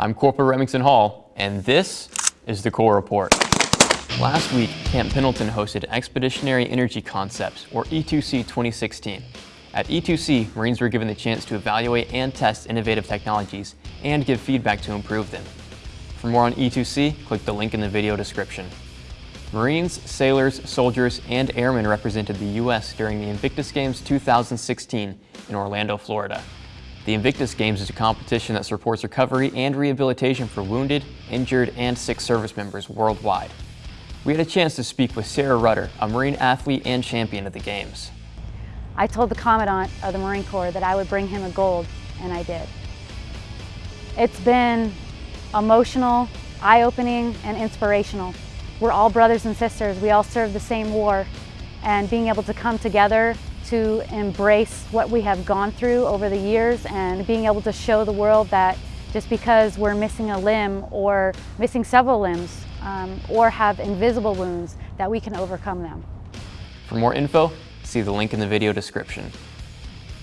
I'm Corporal Remington Hall, and this is the Corps Report. Last week, Camp Pendleton hosted Expeditionary Energy Concepts, or E2C 2016. At E2C, Marines were given the chance to evaluate and test innovative technologies and give feedback to improve them. For more on E2C, click the link in the video description. Marines, sailors, soldiers, and airmen represented the U.S. during the Invictus Games 2016 in Orlando, Florida. The Invictus Games is a competition that supports recovery and rehabilitation for wounded, injured, and sick service members worldwide. We had a chance to speak with Sarah Rudder, a Marine athlete and champion of the Games. I told the Commandant of the Marine Corps that I would bring him a gold, and I did. It's been emotional, eye-opening, and inspirational. We're all brothers and sisters. We all serve the same war. And being able to come together to embrace what we have gone through over the years and being able to show the world that just because we're missing a limb or missing several limbs um, or have invisible wounds, that we can overcome them. For more info, see the link in the video description.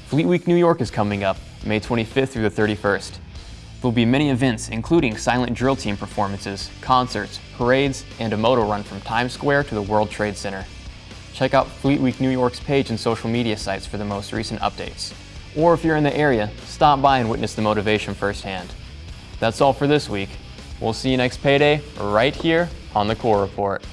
Fleet Week New York is coming up, May 25th through the 31st. There will be many events, including silent drill team performances, concerts, parades, and a moto run from Times Square to the World Trade Center. Check out Fleet Week New York's page and social media sites for the most recent updates. Or if you're in the area, stop by and witness the motivation firsthand. That's all for this week. We'll see you next payday right here on the Corps Report.